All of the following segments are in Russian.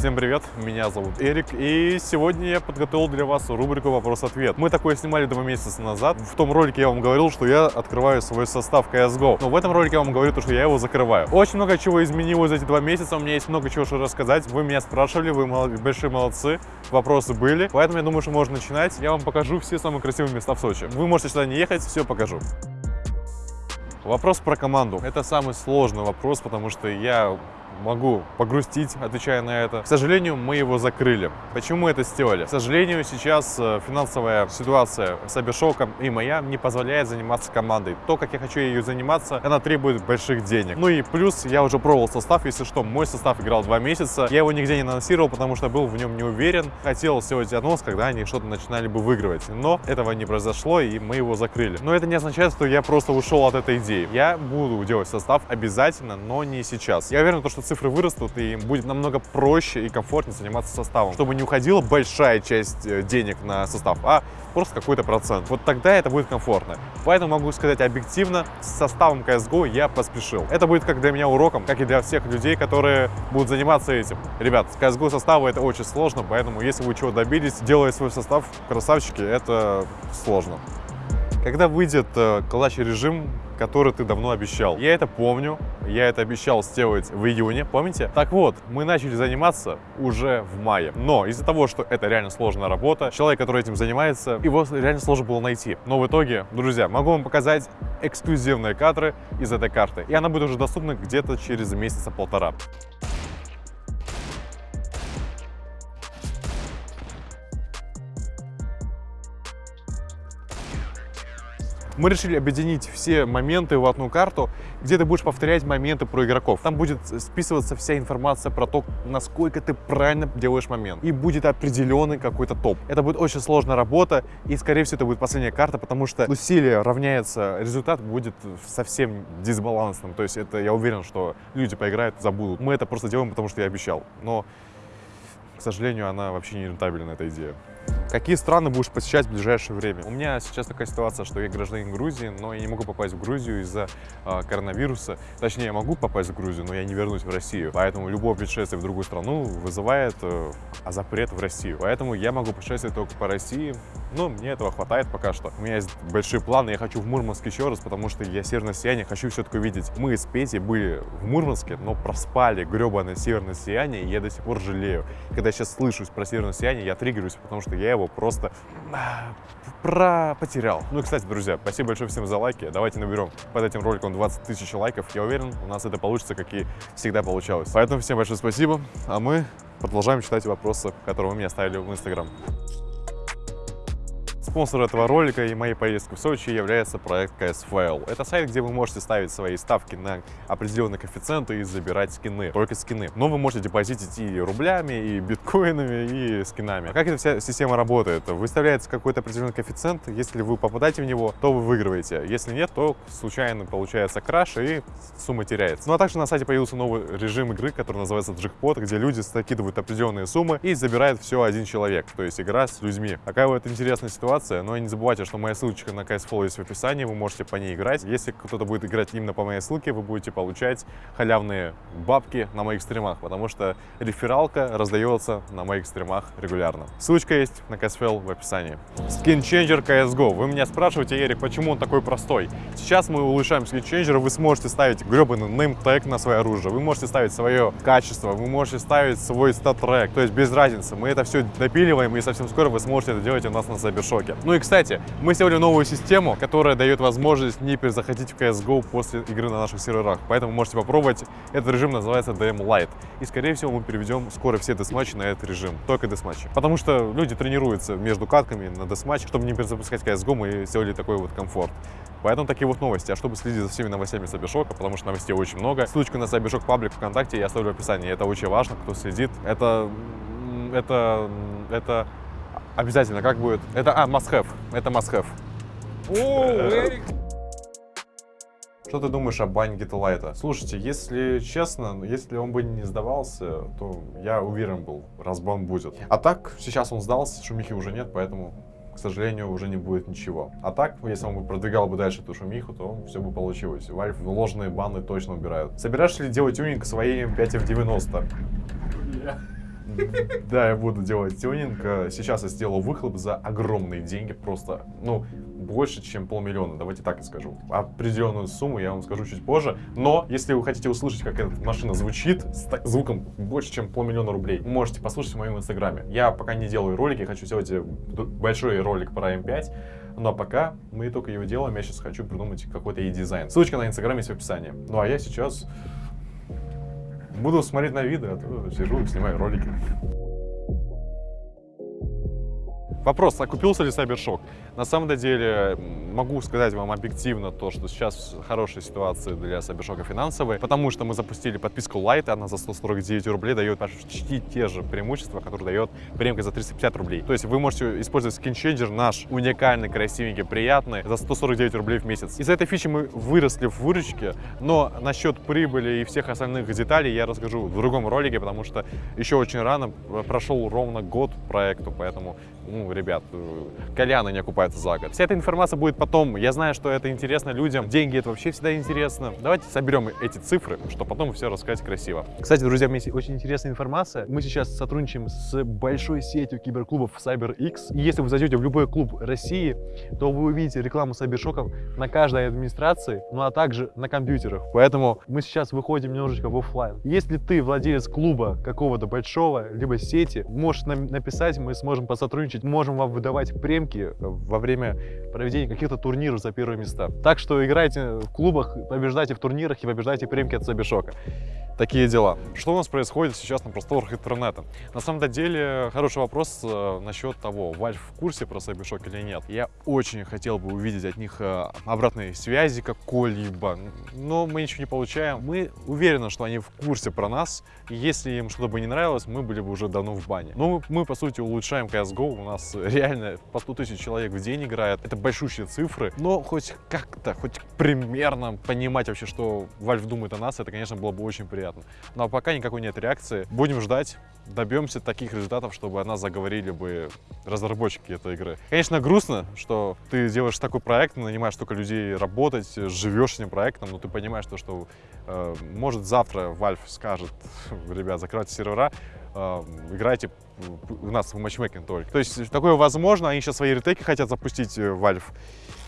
Всем привет, меня зовут Эрик, и сегодня я подготовил для вас рубрику «Вопрос-ответ». Мы такое снимали два месяца назад. В том ролике я вам говорил, что я открываю свой состав CSGO, но в этом ролике я вам говорю, что я его закрываю. Очень много чего изменилось за эти два месяца, у меня есть много чего что рассказать. Вы меня спрашивали, вы большие молодцы, вопросы были, поэтому я думаю, что можно начинать. Я вам покажу все самые красивые места в Сочи. Вы можете сюда не ехать, все покажу. Вопрос про команду. Это самый сложный вопрос, потому что я могу погрустить, отвечая на это. К сожалению, мы его закрыли. Почему мы это сделали? К сожалению, сейчас э, финансовая ситуация с Абишоком и моя не позволяет заниматься командой. То, как я хочу ее заниматься, она требует больших денег. Ну и плюс я уже пробовал состав, если что, мой состав играл два месяца. Я его нигде не анонсировал, потому что был в нем не уверен. Хотел сделать анонс, когда они что-то начинали бы выигрывать. Но этого не произошло, и мы его закрыли. Но это не означает, что я просто ушел от этой идеи. Я буду делать состав обязательно, но не сейчас. Я уверен, что цифры вырастут, и будет намного проще и комфортнее заниматься составом, чтобы не уходила большая часть э, денег на состав, а просто какой-то процент. Вот тогда это будет комфортно. Поэтому могу сказать объективно, с составом CSGO я поспешил. Это будет как для меня уроком, как и для всех людей, которые будут заниматься этим. Ребят, CSGO составы это очень сложно, поэтому если вы чего добились, делая свой состав, красавчики, это сложно. Когда выйдет э, клатч режим, который ты давно обещал. Я это помню, я это обещал сделать в июне, помните? Так вот, мы начали заниматься уже в мае. Но из-за того, что это реально сложная работа, человек, который этим занимается, его реально сложно было найти. Но в итоге, друзья, могу вам показать эксклюзивные кадры из этой карты. И она будет уже доступна где-то через месяца-полтора. Мы решили объединить все моменты в одну карту, где ты будешь повторять моменты про игроков. Там будет списываться вся информация про то, насколько ты правильно делаешь момент. И будет определенный какой-то топ. Это будет очень сложная работа, и, скорее всего, это будет последняя карта, потому что усилие равняется, результат будет совсем дисбалансным. То есть это, я уверен, что люди поиграют, забудут. Мы это просто делаем, потому что я обещал. Но, к сожалению, она вообще не рентабельна, эта идея. Какие страны будешь посещать в ближайшее время? У меня сейчас такая ситуация, что я гражданин Грузии, но я не могу попасть в Грузию из-за э, коронавируса. Точнее, я могу попасть в Грузию, но я не вернусь в Россию. Поэтому любое путешествие в другую страну вызывает э, запрет в Россию. Поэтому я могу путешествовать только по России. Но мне этого хватает пока что. У меня есть большие планы. Я хочу в Мурманск еще раз, потому что я северное сияние хочу все-таки увидеть. Мы с Петей были в Мурманске, но проспали гребаное северное сияние, и я до сих пор жалею. Когда я сейчас слышусь про северное сияние, я триггерюсь, потому что я его просто а, про потерял. Ну и, кстати, друзья, спасибо большое всем за лайки. Давайте наберем под этим роликом 20 тысяч лайков. Я уверен, у нас это получится, как и всегда получалось. Поэтому всем большое спасибо, а мы продолжаем читать вопросы, которые вы мне оставили в Инстаграм. Спонсор этого ролика и моей поездки в Сочи является проект CSFile. Это сайт, где вы можете ставить свои ставки на определенные коэффициенты и забирать скины, только скины. Но вы можете депозитить и рублями, и биткоинами, и скинами. Как эта вся система работает? Выставляется какой-то определенный коэффициент, если вы попадаете в него, то вы выигрываете. Если нет, то случайно получается краш и сумма теряется. Ну а также на сайте появился новый режим игры, который называется джекпот, где люди закидывают определенные суммы и забирает все один человек, то есть игра с людьми. Такая вот интересная ситуация ситуация. Но не забывайте, что моя ссылочка на CSFlow есть в описании, вы можете по ней играть. Если кто-то будет играть именно по моей ссылке, вы будете получать халявные бабки на моих стримах, потому что рефералка раздается на моих стримах регулярно. Ссылочка есть на CSFL в описании. Changer CSGO. Вы меня спрашиваете, Эрик, почему он такой простой? Сейчас мы улучшаем Changer, вы сможете ставить гребаный name на свое оружие, вы можете ставить свое качество, вы можете ставить свой стат-трек, то есть без разницы. Мы это все допиливаем, и совсем скоро вы сможете это делать у нас на Cybershock рынке. Ну и, кстати, мы сделали новую систему, которая дает возможность не перезаходить в CSGO после игры на наших серверах. Поэтому можете попробовать. Этот режим называется DM Lite. И, скорее всего, мы переведем скоро все десматчи на этот режим. Только десматчи. Потому что люди тренируются между катками на десматч. Чтобы не перезапускать CSGO, мы сделали такой вот комфорт. Поэтому такие вот новости. А чтобы следить за всеми новостями Сабишока, потому что новостей очень много, ссылочку на Сабишок паблик ВКонтакте я оставлю в описании. Это очень важно, кто следит. Это... Это... Это Обязательно, как будет? Это, а, must have. Это must have. О, Эрик! Что ты думаешь о бане Гитлайта? Слушайте, если честно, если он бы не сдавался, то я уверен был, разбан будет. А так, сейчас он сдался, шумихи уже нет, поэтому, к сожалению, уже не будет ничего. А так, если он бы продвигал бы дальше эту шумиху, то все бы получилось. Valve ложные баны точно убирают. Собираешься ли делать тюнинг своей M5 F90? Да, я буду делать тюнинг. Э, Сейчас я сделал выхлоп за огромные деньги, просто, ну, больше, чем полмиллиона, давайте так и скажу. Определенную сумму я вам скажу чуть позже, но если вы хотите услышать, как эта машина звучит, с звуком больше, чем полмиллиона рублей, можете послушать в моем инстаграме. Я пока не делаю ролики, хочу сделать э, большой ролик про М5, но пока мы только его делаем, я сейчас хочу придумать какой-то и дизайн. Ссылочка на инстаграм есть в описании. Ну а я сейчас буду смотреть на виды, а то сижу, снимаю ролики. Вопрос, окупился ли Сайбершок? На самом деле, могу сказать вам объективно то, что сейчас хорошая ситуация для Сайбершока финансовая, потому что мы запустили подписку Light, она за 149 рублей дает почти те же преимущества, которые дает премка за 350 рублей. То есть вы можете использовать скинченджер наш, уникальный, красивенький, приятный, за 149 рублей в месяц. Из-за этой фичи мы выросли в выручке, но насчет прибыли и всех остальных деталей я расскажу в другом ролике, потому что еще очень рано, прошел ровно год проекту, поэтому, ну, ребят, э, Коляны не окупаются за год. Вся эта информация будет потом. Я знаю, что это интересно людям. Деньги это вообще всегда интересно. Давайте соберем эти цифры, чтобы потом все рассказать красиво. Кстати, друзья, у меня есть очень интересная информация. Мы сейчас сотрудничаем с большой сетью киберклубов CyberX. И если вы зайдете в любой клуб России, то вы увидите рекламу Сайбершоков на каждой администрации, ну а также на компьютерах. Поэтому мы сейчас выходим немножечко в офлайн. Если ты владелец клуба какого-то большого, либо сети, можешь нам написать, мы сможем посотрудничать, можем вам выдавать премки во время проведения каких-то турниров за первые места. Так что играйте в клубах, побеждайте в турнирах и побеждайте премки от Сайбершока. Такие дела. Что у нас происходит сейчас на просторах интернета? На самом деле, хороший вопрос э, насчет того, Valve в курсе про Cybershock или нет. Я очень хотел бы увидеть от них э, обратной связи какой-либо, но мы ничего не получаем. Мы уверены, что они в курсе про нас, и если им что-то бы не нравилось, мы были бы уже давно в бане. Но мы, мы, по сути, улучшаем CSGO, у нас реально по 100 тысяч человек в день играет, это большущие цифры, но хоть как-то, хоть примерно понимать вообще, что Valve думает о нас, это, конечно, было бы очень приятно. Но пока никакой нет реакции. Будем ждать, добьемся таких результатов, чтобы о нас заговорили бы разработчики этой игры. Конечно, грустно, что ты делаешь такой проект, нанимаешь столько людей работать, живешь этим проектом, но ты понимаешь, то, что э, может завтра Valve скажет, ребят, закрывайте сервера, э, играйте у нас в матчмейкинг только. То есть такое возможно, они сейчас свои ретейки хотят запустить э, Valve.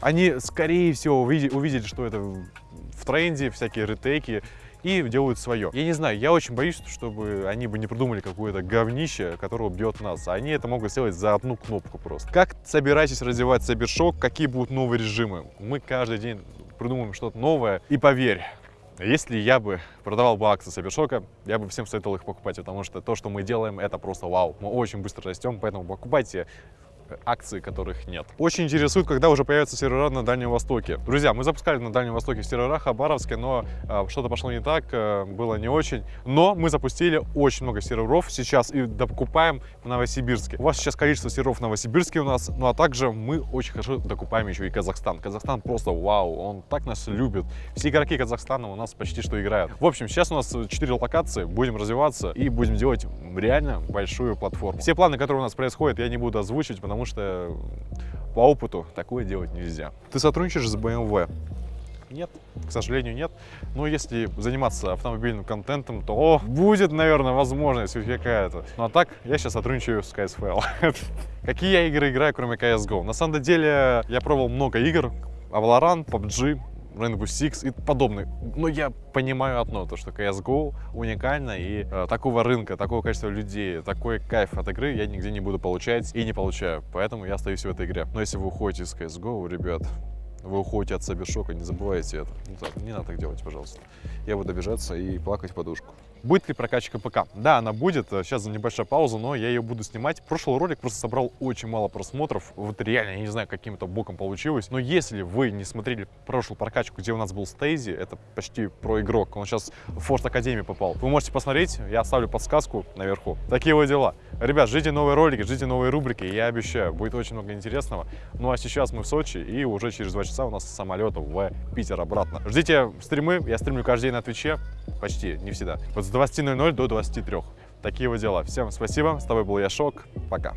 Они, скорее всего, увидели, увидели, что это в тренде, всякие ретейки, и делают свое. Я не знаю, я очень боюсь, чтобы они бы не придумали какое-то говнище, которое убьет нас. Они это могут сделать за одну кнопку просто. Как собираетесь развивать Cybershock? Какие будут новые режимы? Мы каждый день придумываем что-то новое. И поверь, если я бы продавал бы акции Cybershock, я бы всем советовал их покупать, потому что то, что мы делаем, это просто вау. Мы очень быстро растем, поэтому покупайте акции, которых нет. Очень интересует, когда уже появятся сервера на Дальнем Востоке. Друзья, мы запускали на Дальнем Востоке сервера Хабаровске, но э, что-то пошло не так, э, было не очень. Но мы запустили очень много серверов сейчас и докупаем в Новосибирске. У вас сейчас количество серверов в Новосибирске у нас, ну а также мы очень хорошо докупаем еще и Казахстан. Казахстан просто вау, он так нас любит. Все игроки Казахстана у нас почти что играют. В общем, сейчас у нас 4 локации, будем развиваться и будем делать реально большую платформу. Все планы, которые у нас происходят, я не буду озвучивать, потому что по опыту такое делать нельзя. Ты сотрудничаешь с BMW? Нет, к сожалению, нет. Но если заниматься автомобильным контентом, то будет, наверное, возможность какая-то. Ну а так, я сейчас сотрудничаю с KSFL. Какие я игры играю, кроме CSGO? На самом деле, я пробовал много игр. Valorant, PUBG, Rainbow Six и подобные. Но я понимаю одно, то что CSGO уникально и э, такого рынка, такого количества людей, такой кайф от игры я нигде не буду получать и не получаю. Поэтому я остаюсь в этой игре. Но если вы уходите из CSGO, ребят, вы уходите от Сайбершока, не забывайте это. Не, так, не надо так делать, пожалуйста. Я буду обижаться и плакать в подушку. Будет ли прокачка ПК? Да, она будет. Сейчас небольшая пауза, но я ее буду снимать. Прошлый ролик просто собрал очень мало просмотров. Вот реально, я не знаю, каким-то боком получилось. Но если вы не смотрели прошлую прокачку, где у нас был Стейзи, это почти про игрок. Он сейчас в Форт Академии попал. Вы можете посмотреть, я оставлю подсказку наверху. Такие вот дела. Ребят, ждите новые ролики, ждите новые рубрики. Я обещаю, будет очень много интересного. Ну а сейчас мы в Сочи, и уже через два часа у нас самолет в Питер обратно. Ждите стримы. Я стримлю каждый день на Твиче. Почти, не всегда. Вот с 20.00 до 23. Такие вот дела. Всем спасибо. С тобой был я, Шок. Пока.